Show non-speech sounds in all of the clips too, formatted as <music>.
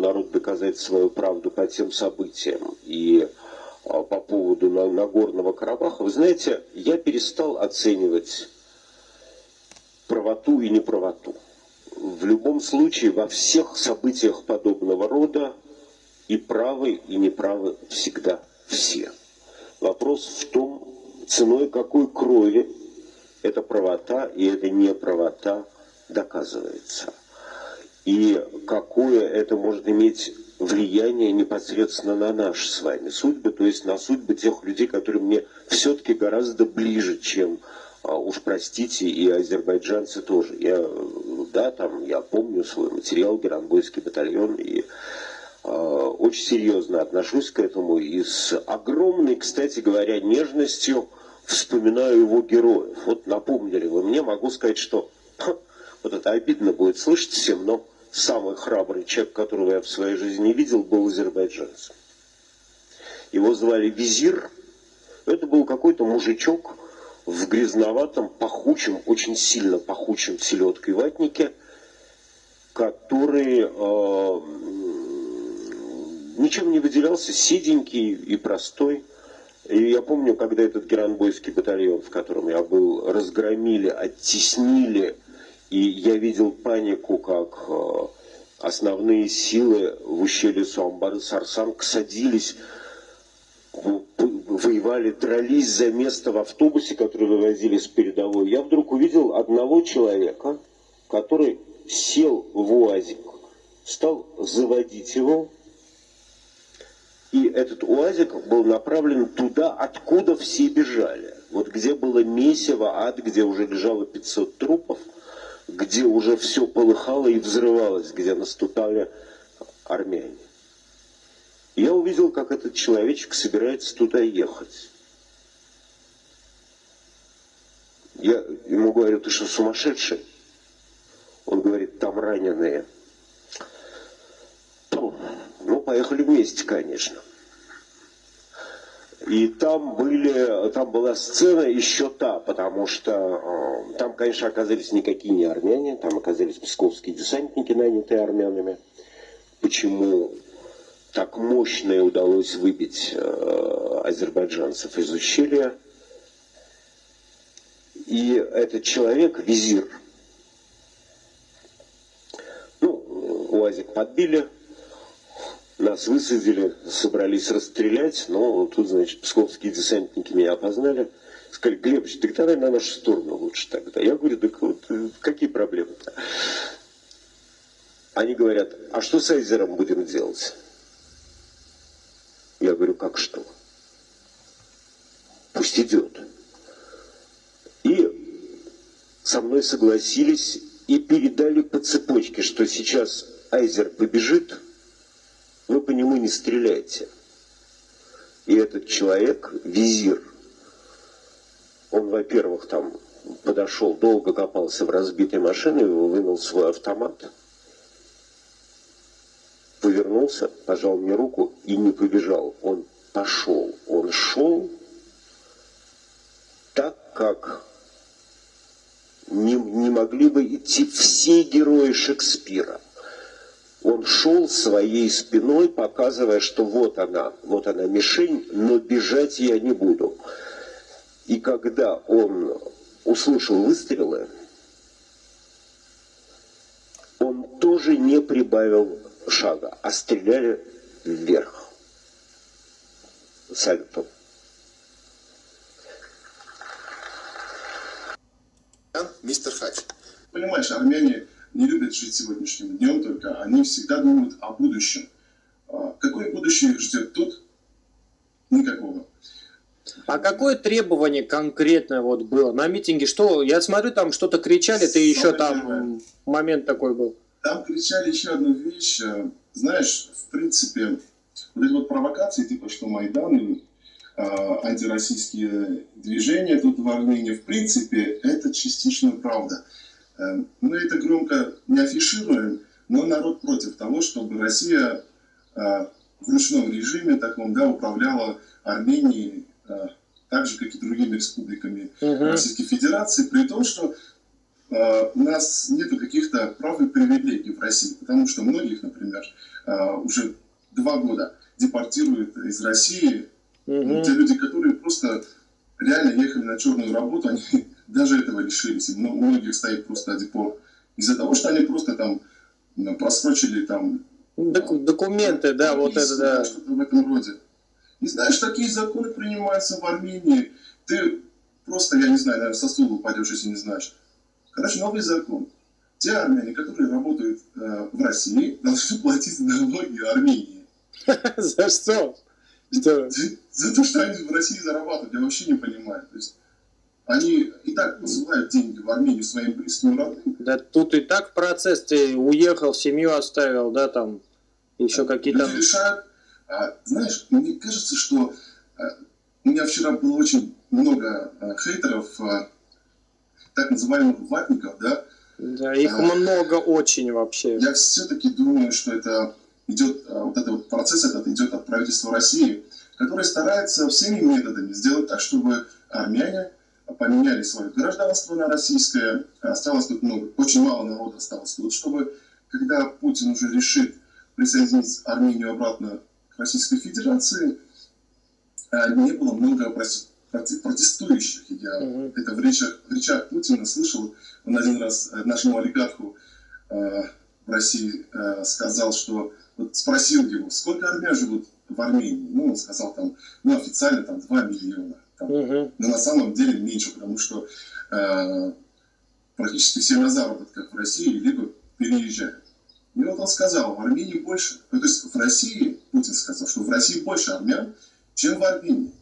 народу доказать свою правду по тем событиям и а, по поводу Нагорного Карабаха, вы знаете, я перестал оценивать правоту и неправоту. В любом случае, во всех событиях подобного рода и правы, и неправы всегда все. Вопрос в том, ценой какой крови эта правота и эта неправота доказывается. И какое это может иметь влияние непосредственно на наши с вами судьбы, то есть на судьбы тех людей, которые мне все-таки гораздо ближе, чем а, уж простите, и азербайджанцы тоже. Я, да, там, я помню свой материал «Геранбойский батальон», и э, очень серьезно отношусь к этому, и с огромной, кстати говоря, нежностью вспоминаю его героев. Вот напомнили вы мне, могу сказать, что вот это обидно будет слышать всем, но самый храбрый человек, которого я в своей жизни видел, был азербайджанцем. Его звали Визир. Это был какой-то мужичок, в грязноватом, пахучем, очень сильно пахучем селедкой ватнике, который э, ничем не выделялся, сиденький и простой. И я помню, когда этот геранбойский батальон, в котором я был, разгромили, оттеснили, и я видел панику, как э, основные силы в ущелье Суамбары-Сарсанг садились воевали, дрались за место в автобусе, который вывозили с передовой, я вдруг увидел одного человека, который сел в УАЗик, стал заводить его, и этот УАЗик был направлен туда, откуда все бежали. Вот где было месиво, ад, где уже лежало 500 трупов, где уже все полыхало и взрывалось, где наступали армяне я увидел, как этот человечек собирается туда ехать. Я ему говорю, ты что, сумасшедший? Он говорит, там раненые. Ну, поехали вместе, конечно. И там, были, там была сцена еще та, потому что э, там, конечно, оказались никакие не армяне, там оказались псковские десантники, нанятые армянами. Почему так мощно удалось выбить э, азербайджанцев из ущелья. И этот человек, визир, ну, УАЗик подбили, нас высадили, собрались расстрелять, но тут, значит, псковские десантники меня опознали. Сказали, Глебович, ты давай на нашу сторону лучше тогда. Я говорю, так вот, э, какие проблемы-то? Они говорят, а что с Айзером будем делать? Я говорю, как что? Пусть идет. И со мной согласились и передали по цепочке, что сейчас Айзер побежит, вы по нему не стреляйте. И этот человек, визир, он, во-первых, там подошел, долго копался в разбитой машине, вынул свой автомат – повернулся, пожал мне руку и не побежал. Он пошел. Он шел так, как не, не могли бы идти все герои Шекспира. Он шел своей спиной, показывая, что вот она, вот она мишень, но бежать я не буду. И когда он услышал выстрелы, он тоже не прибавил шага, а стреляли вверх. Сальто. Мистер Хач. Понимаешь, армяне не любят жить сегодняшним днем, только они всегда думают о будущем. А какое будущее их ждет тут? Никакого. А какое требование конкретно вот было на митинге? Что, я смотрю, там что-то кричали, ты еще там момент такой был. Там кричали еще одну вещь. Э, знаешь, в принципе, вот эти вот провокации, типа что Майдан и э, антироссийские движения тут в Армении, в принципе, это частично правда. Э, мы это громко не афишируем, но народ против того, чтобы Россия э, в ручном режиме таком, да, управляла Арменией э, так же, как и другими республиками -huh. Российской Федерации, при том, что у нас нет каких-то прав и привилегий в России, потому что многих, например, уже два года депортируют из России. Мгм. Те люди, которые просто реально ехали на черную работу, они даже этого лишились. И у многих стоит просто депорт. Из-за того, что они просто там просрочили там Доку- документы, да, вот это, да. Что-то в этом роде. И знаешь, такие законы принимаются в Армении. Ты просто, я не знаю, наверное, со стула упадешь, если не знаешь. Короче, новый закон. Те армяне, которые работают э, в России, <laughs> должны платить налоги Армении. <laughs> За что? Что? За то, что они в России зарабатывают, я вообще не понимаю. То есть они и так посылают деньги в Армению своим близким родным. Да тут и так процесс, ты уехал, семью оставил, да, там, еще какие-то... Люди решают. А, знаешь, мне кажется, что а, у меня вчера было очень много а, хейтеров, а, так называемых ватников, да. Да, их А. много очень вообще. Я все-таки думаю, что это идет, а, вот этот вот процесс этот идет от правительства России, которое старается всеми методами сделать так, чтобы армяне поменяли свое гражданство на российское. Осталось тут много, очень мало народа осталось тут, чтобы когда Путин уже решит присоединить Армению обратно к Российской Федерации, а, не было много протестующих. Я Мгм. это в речах, в речах Путина слышал. Он один раз э, нашему олигарху э, в России э, сказал, что вот спросил его, сколько армян живут в Армении. Ну, он сказал там, ну, официально там 2 миллиона. Там, Мгм. но на самом деле меньше, потому что э, практически все на заработках в России либо переезжают. И вот он сказал, в Армении больше, ну, то есть в России, Путин сказал, что в России больше армян, чем в Армении.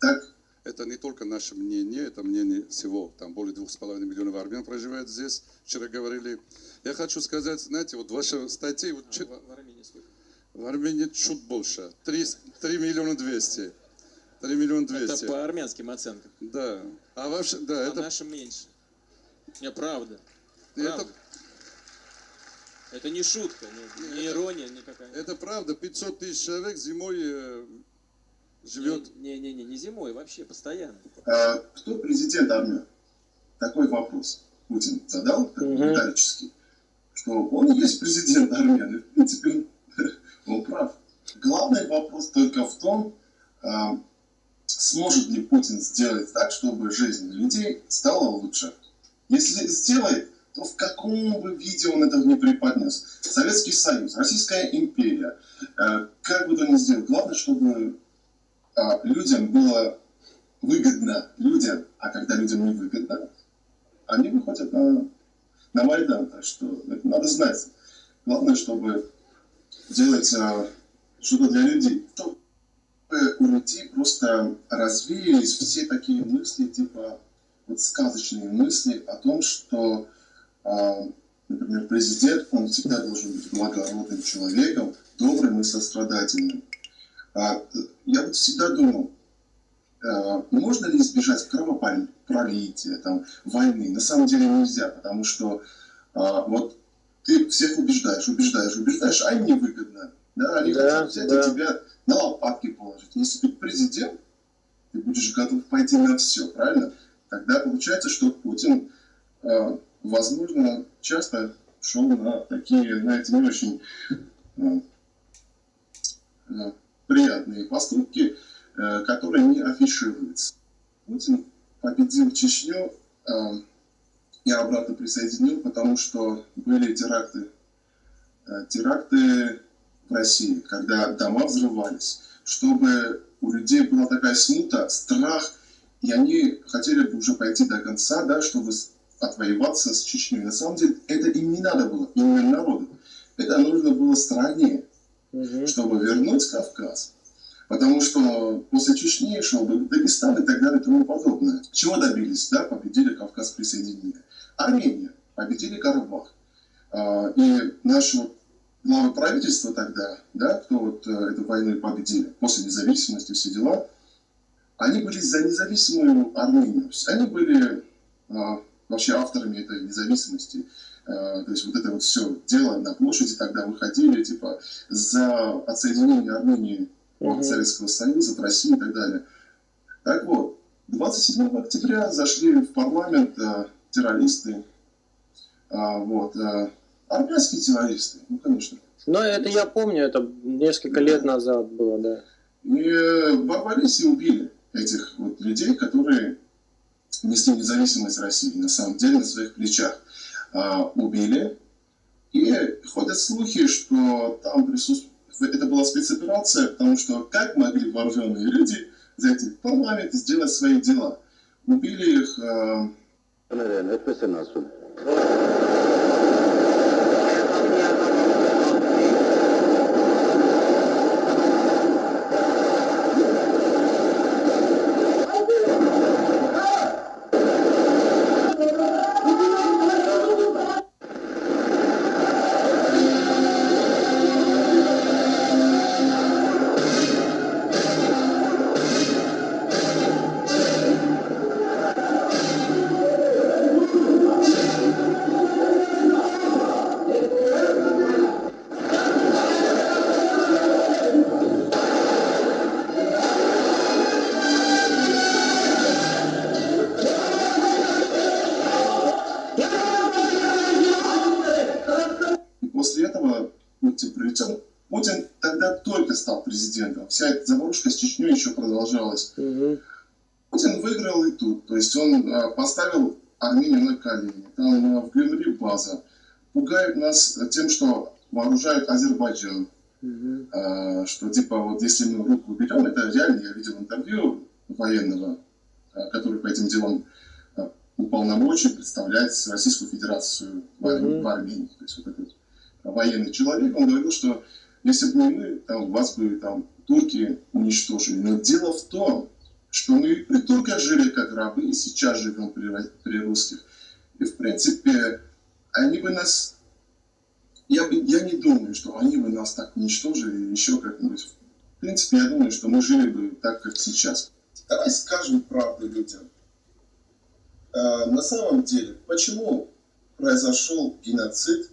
Так, Это не только наше мнение, это мнение всего. Там более двух с половиной миллионов армян проживает здесь. Вчера говорили. Я хочу сказать, знаете, вот ваша статья, вот чё- В Армении сколько? в Армении чуть больше. Три, три миллиона двести. Три миллиона Это двести. по армянским оценкам. Да. А вообще, да, А это, нашим меньше. Не, правда. это, правда. Это не шутка, не, не ирония никакая. это правда. 500 тысяч человек зимой э, живет. Не-не-не, не зимой, вообще постоянно. а кто президент армян? Такой вопрос Путин задал, риторический, что он есть президент армян, и в принципе он, <laughs> он прав. Главный вопрос только в том, а, сможет ли Путин сделать так, чтобы жизнь людей стала лучше. Если сделает, то в каком бы виде он это не преподнес. Советский Союз, Российская империя, э, как бы то ни сделал, главное, чтобы а, людям было выгодно людям, а когда людям не выгодно, они выходят на, на Майдан. Так что это надо знать. Главное, чтобы делать а, что-то для людей. У людей просто развеялись все такие мысли, типа вот сказочные мысли о том, что, а, например, президент, он всегда должен быть благородным человеком, добрым и сострадательным. А, я вот всегда думал, э, можно ли избежать кровопролития, там, войны? На самом деле нельзя, потому что а, вот ты всех убеждаешь, убеждаешь, убеждаешь, а им невыгодно. Да, они Да, хотят взять да. и тебя на лопатки положить. Если ты президент, ты будешь готов пойти на все, правильно? Тогда получается, что Путин, э, возможно, часто шел на такие, знаете, не очень э, э, приятные поступки, которые не афишируются. Путин победил Чечню и обратно присоединил, потому что были теракты. Теракты в России, когда дома взрывались, чтобы у людей была такая смута, страх, и они хотели бы уже пойти до конца, да, чтобы отвоеваться с Чечней. На самом деле это им не надо было, именно народу. Это нужно было стране Мгм. чтобы вернуть Кавказ. Потому что после Чечни шел Дагестан и так далее и тому подобное. Чего добились? Да, победили Кавказ присоединили. Армения победили Карабах. А, И наши вот главы правительства тогда, да, кто вот э, эту войну победили, после независимости, все дела, они были за независимую Армению. Они были а, вообще авторами этой независимости. А, То есть вот это вот все дело на площади тогда выходили, типа, за отсоединение Армении от Мгм. Советского Союза, от России и так далее. Так вот, 27 октября зашли в парламент э, террористы, А, вот. Армянские террористы, ну, конечно. Но это я помню, это несколько лет назад было, да. И ворвались и убили этих вот людей, которые несли независимость России, на самом деле, на своих плечах. А, убили. И ходят слухи, что там присутствует... Это была спецоперация, потому что как могли вооруженные люди зайти в парламент и сделать свои дела? Убили их... а, президентом. Вся эта заварушка с Чечней еще продолжалась. Мгм. Путин выиграл и тут. То есть он а, поставил Армению на колени. Там в Гюмри база. Пугают нас тем, что вооружают Азербайджан. А, что типа вот если мы руку уберем, это реально, я видел интервью военного, а, который по этим делам уполномочен представлять Российскую Федерацию в, Ар- Мгм. в Армении. То есть вот этот военный человек, он говорил, что если бы мы, там, вас бы там турки уничтожили. Но дело в том, что мы и при турках жили как рабы, и сейчас живем при, при русских. И в принципе, они бы нас я, бы- я не думаю, что они бы нас так уничтожили или еще как-нибудь. В принципе, я думаю, что мы жили бы так, как сейчас. Давай скажем правду людям. А, на самом деле, почему произошел геноцид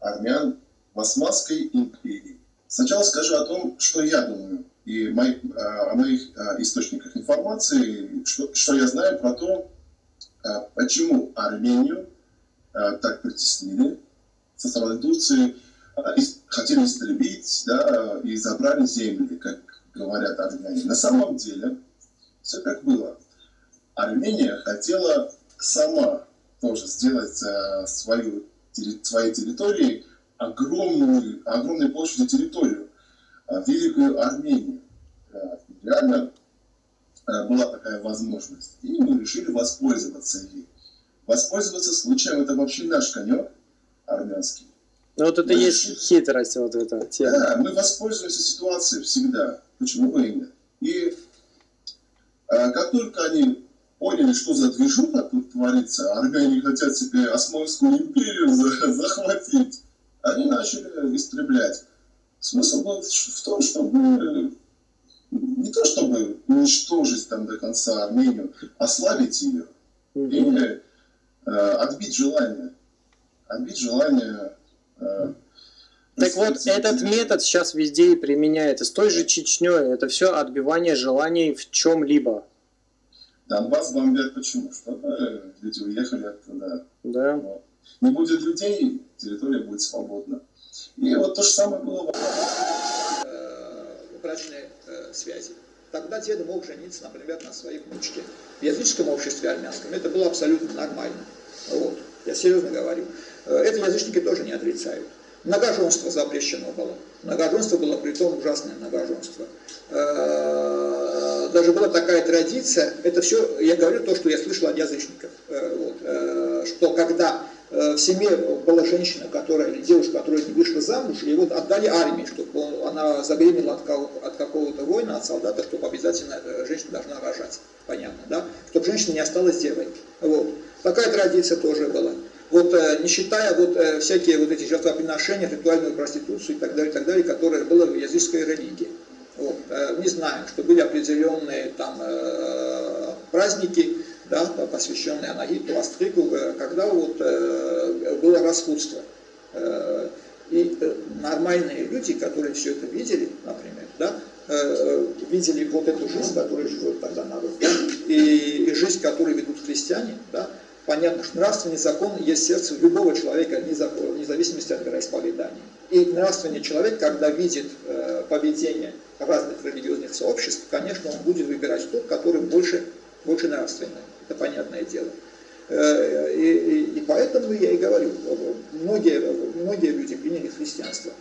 армян в Османской империи? Сначала скажу о том, что я думаю, и мои- а, о моих а, источниках информации, что, что я знаю про то, а, почему Армению так притеснили со стороны Турции, хотели истребить да, и забрали земли, как говорят армяне. На самом деле, все как было. Армения хотела сама тоже сделать свою, своей территории огромную, огромной площадью территорию, а, Великую Армению. А, Реально а, была такая возможность. И мы решили воспользоваться ей. Воспользоваться случаем это вообще наш конек армянский. Ну вот это Ну, есть и- хитрость вот эта тема. Да, мы воспользуемся ситуацией всегда. Почему бы и нет? И а, как только они поняли, что за движуха тут творится, армяне хотят себе Османскую империю <laughs> за- захватить, они начали истреблять. Смысл был в том, чтобы не то чтобы уничтожить там до конца Армению, ослабить ее Мгм. и э, отбить желание. Отбить желание. э, Так вот, этот метод сейчас везде и применяется. С той же Чечней. Это все отбивание желаний в чем-либо. Донбасс бомбят почему? Чтобы люди уехали оттуда. Да. Вот. Не будет людей, территория будет свободна. И вот то же самое было в брачной э, связи. Тогда дед мог жениться, например, на своей внучке. В языческом обществе армянском это было абсолютно нормально. Вот. Я серьезно говорю. Э, Это язычники тоже не отрицают. Многоженство запрещено было. Многоженство было при том ужасное многоженство. Э, Даже была такая традиция, это все, я говорю то, что я слышал от язычников, вот, что когда в семье была женщина, которая, или девушка, которая не вышла замуж, и вот отдали армии, чтобы он- она забеременела от, от какого-то воина, от солдата, чтобы обязательно э, женщина должна рожать. Понятно, да? Чтобы женщина не осталась девой. Вот. Такая традиция тоже была. Вот э, не считая вот э, всякие вот эти жертвоприношения, ритуальную проституцию и так далее, и так далее, которые было в языческой религии. Вот. Э, Не знаем, что были определенные там э, праздники, да, посвященный Анахиту, Астригу, э, когда вот э, было распутство э, И нормальные люди, которые все это видели, например, да, видели вот эту жизнь, которую живет тогда народ, да, и, и жизнь, которую ведут христиане, да, понятно, что нравственный закон есть сердце любого человека, вне зависимости от вероисповедания. И нравственный человек, когда видит поведение разных религиозных сообществ, конечно, он будет выбирать тот, который больше больше нравственное, это понятное дело. Э, и, и, и поэтому я и говорю, многие, многие люди приняли христианство.